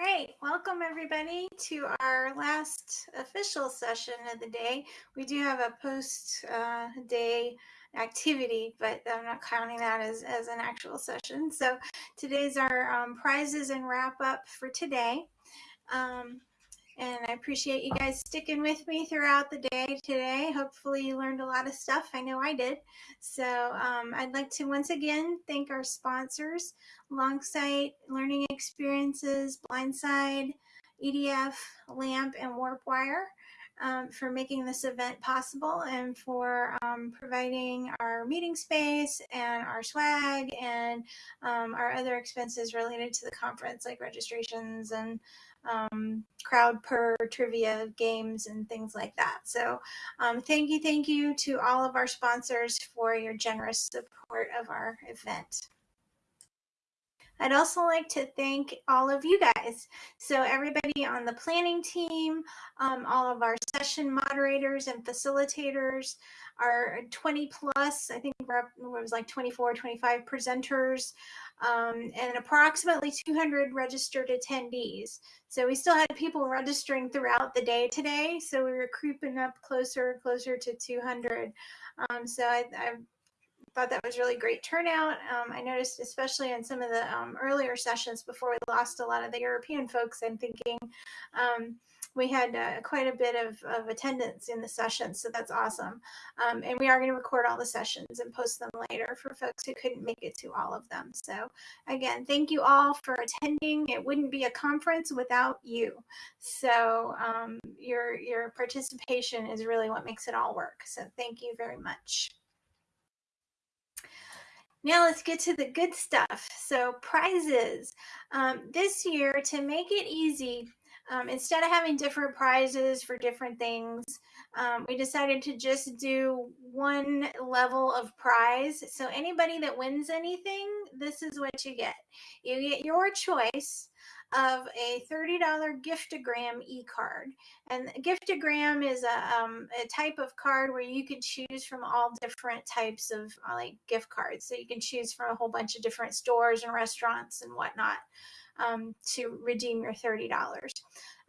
right, welcome everybody to our last official session of the day. We do have a post uh, day activity, but I'm not counting that as, as an actual session. So today's our um, prizes and wrap up for today. Um, and I appreciate you guys sticking with me throughout the day today. Hopefully you learned a lot of stuff. I know I did. So um, I'd like to once again thank our sponsors, Longsight Learning Experiences, Blindside, EDF, LAMP, and WarpWire. Um, for making this event possible and for um, providing our meeting space and our swag and um, our other expenses related to the conference like registrations and um, Crowdpurr trivia games and things like that. So um, thank you, thank you to all of our sponsors for your generous support of our event. I'd also like to thank all of you guys. So everybody on the planning team, um, all of our session moderators and facilitators, our 20 plus, I think we're up, it was like 24, 25 presenters, um, and approximately 200 registered attendees. So we still had people registering throughout the day today. So we were creeping up closer and closer to 200. Um, so I, I thought that was really great turnout. Um, I noticed, especially in some of the um, earlier sessions before we lost a lot of the European folks, I'm thinking um, we had uh, quite a bit of, of attendance in the sessions, so that's awesome. Um, and we are going to record all the sessions and post them later for folks who couldn't make it to all of them. So again, thank you all for attending. It wouldn't be a conference without you. So um, your, your participation is really what makes it all work. So thank you very much. Now let's get to the good stuff. So prizes. Um, this year, to make it easy, um, instead of having different prizes for different things, um, we decided to just do one level of prize. So anybody that wins anything, this is what you get. You get your choice of a $30 giftogram e-card. And giftogram is a, um, a type of card where you can choose from all different types of uh, like gift cards. So you can choose from a whole bunch of different stores and restaurants and whatnot um, to redeem your $30.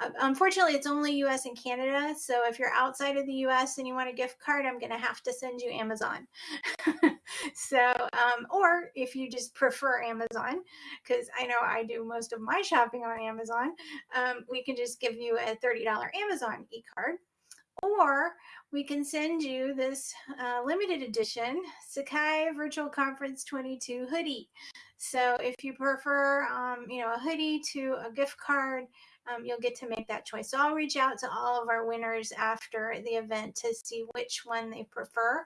Uh, unfortunately, it's only US and Canada. So if you're outside of the US and you want a gift card, I'm going to have to send you Amazon. so, um, or if you just prefer Amazon, because I know I do most of my shopping on Amazon, um, we can just give you a $30 Amazon e card. Or we can send you this uh, limited edition Sakai Virtual Conference 22 hoodie. So if you prefer, um, you know, a hoodie to a gift card, um, you'll get to make that choice. So I'll reach out to all of our winners after the event to see which one they prefer.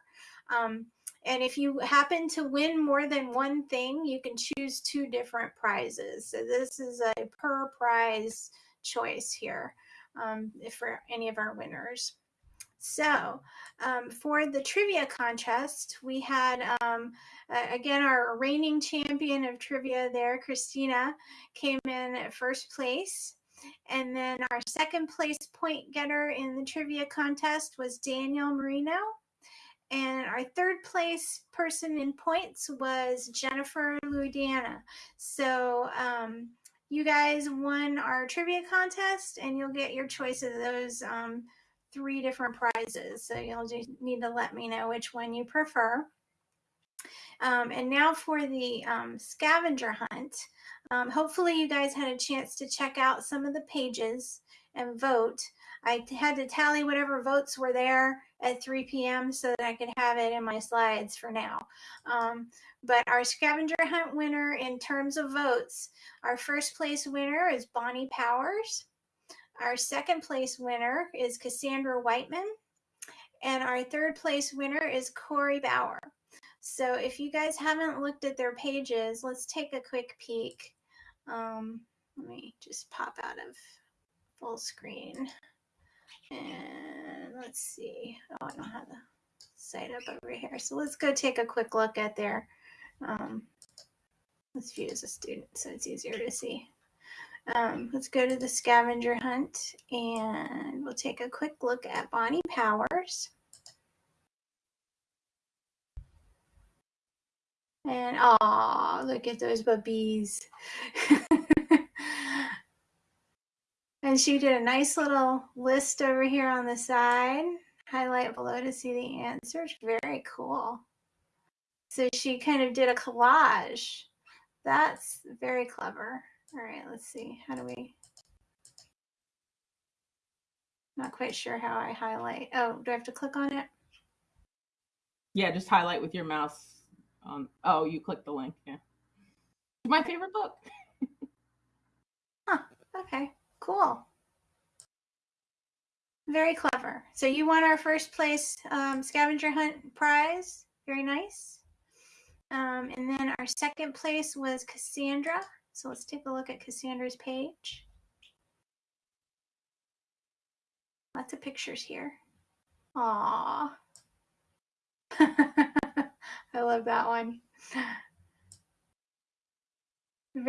Um, and if you happen to win more than one thing, you can choose two different prizes. So this is a per prize choice here um, for any of our winners. So um, for the trivia contest, we had, um, uh, again, our reigning champion of trivia there, Christina, came in at first place. And then our second place point getter in the trivia contest was Daniel Marino. And our third place person in points was Jennifer Louisiana. So um, you guys won our trivia contest and you'll get your choice of those um, three different prizes. So you'll just need to let me know which one you prefer. Um, and now for the um, scavenger hunt. Um, hopefully you guys had a chance to check out some of the pages and vote. I had to tally whatever votes were there at 3 p.m. so that I could have it in my slides for now. Um, but our scavenger hunt winner in terms of votes, our first place winner is Bonnie Powers. Our second place winner is Cassandra Whiteman. And our third place winner is Corey Bauer. So if you guys haven't looked at their pages, let's take a quick peek. Um, let me just pop out of full screen. And let's see. Oh, I don't have the site up over here. So let's go take a quick look at their, um, let's view as a student so it's easier to see. Um, let's go to the scavenger hunt and we'll take a quick look at Bonnie Powers. And oh, look at those babies. And she did a nice little list over here on the side. Highlight below to see the answers. Very cool. So she kind of did a collage. That's very clever. All right, let's see. How do we? Not quite sure how I highlight. Oh, do I have to click on it? Yeah, just highlight with your mouse. On oh, you click the link. Yeah, my favorite book. huh. Okay. Cool. Very clever. So you won our first place um, scavenger hunt prize. Very nice. Um, and then our second place was Cassandra. So let's take a look at Cassandra's page. Lots of pictures here. Aww. I love that one.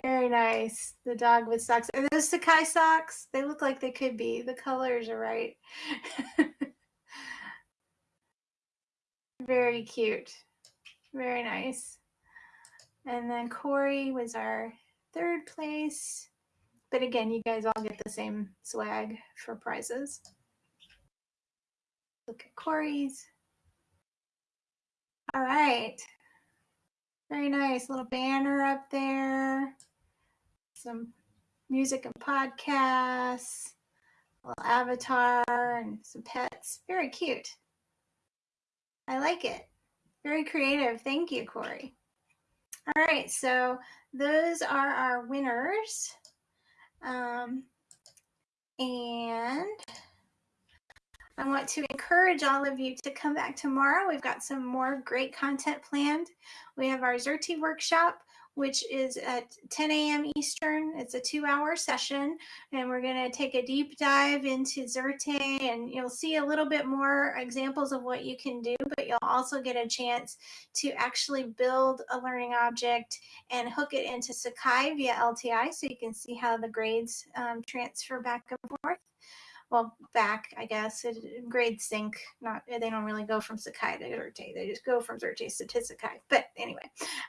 Very nice. The dog with socks. Are those Sakai socks? They look like they could be. The colors are right. Very cute. Very nice. And then Corey was our third place. But again, you guys all get the same swag for prizes. Look at Corey's. All right. Very nice little banner up there. Some music and podcasts, little avatar and some pets. Very cute. I like it. Very creative. Thank you, Corey. All right, so those are our winners. Um, and I want to encourage all of you to come back tomorrow. We've got some more great content planned. We have our Xerte workshop, which is at 10 a.m. Eastern. It's a two hour session, and we're going to take a deep dive into Xerte, and you'll see a little bit more examples of what you can do, but you'll also get a chance to actually build a learning object and hook it into Sakai via LTI so you can see how the grades um, transfer back and forth well back i guess it, sync not they don't really go from sakai to Xerte they just go from Xerte to sakai but anyway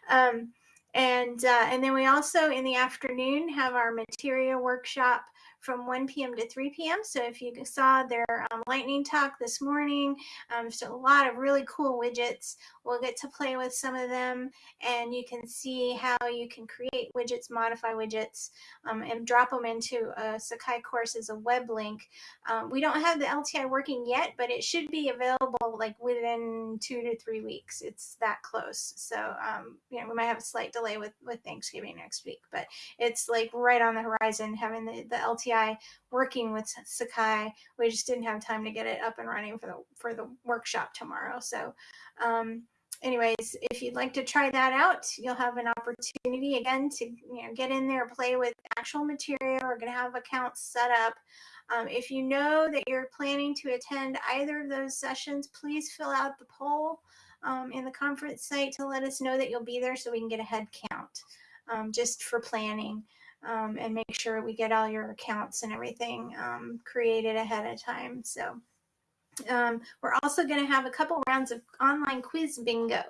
um, and uh, and then we also in the afternoon have our materia workshop from 1 p.m. to 3 p.m. So if you saw their um, lightning talk this morning, um, so a lot of really cool widgets. We'll get to play with some of them and you can see how you can create widgets, modify widgets, um, and drop them into a Sakai course as a web link. Um, we don't have the LTI working yet, but it should be available like within two to three weeks. It's that close. So, um, you know, we might have a slight delay with, with Thanksgiving next week, but it's like right on the horizon having the, the LTI working with Sakai. We just didn't have time to get it up and running for the, for the workshop tomorrow. So, um, anyways, if you'd like to try that out, you'll have an opportunity again to you know get in there, play with actual Materia. We're going to have accounts set up. Um, if you know that you're planning to attend either of those sessions, please fill out the poll um, in the conference site to let us know that you'll be there so we can get a head count um, just for planning. Um, and make sure we get all your accounts and everything um, created ahead of time. So um, we're also going to have a couple rounds of online quiz bingo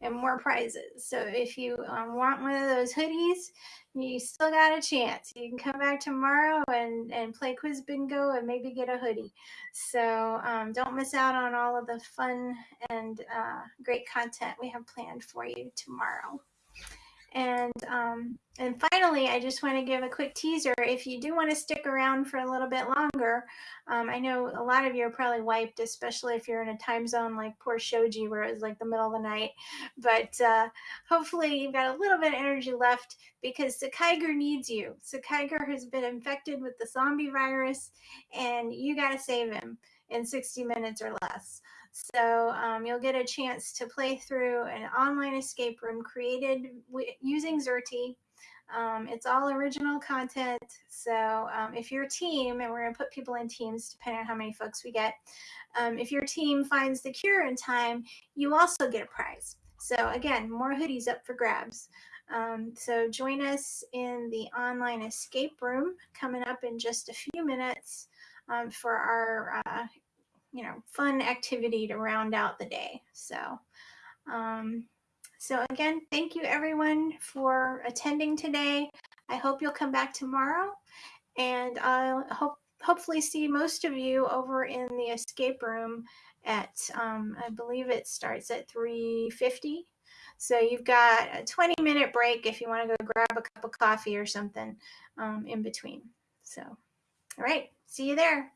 and more prizes. So if you um, want one of those hoodies, you still got a chance. You can come back tomorrow and, and play quiz bingo and maybe get a hoodie. So um, don't miss out on all of the fun and uh, great content we have planned for you tomorrow. And um, and finally, I just want to give a quick teaser. If you do want to stick around for a little bit longer, um, I know a lot of you are probably wiped, especially if you're in a time zone like poor Shoji, where it's like the middle of the night. But uh, hopefully, you've got a little bit of energy left because Sakaiger needs you. Sakaiger has been infected with the zombie virus, and you got to save him in 60 minutes or less. So um, you'll get a chance to play through an online escape room created using Xerte. Um, it's all original content. So um, if your team, and we're going to put people in teams depending on how many folks we get, um, if your team finds the cure in time, you also get a prize. So again, more hoodies up for grabs. Um, so join us in the online escape room coming up in just a few minutes um, for our uh, you know, fun activity to round out the day. So, um, so again, thank you everyone for attending today. I hope you'll come back tomorrow and I'll hope hopefully see most of you over in the escape room at, um, I believe it starts at 3.50. So you've got a 20 minute break if you want to go grab a cup of coffee or something um, in between. So, all right, see you there.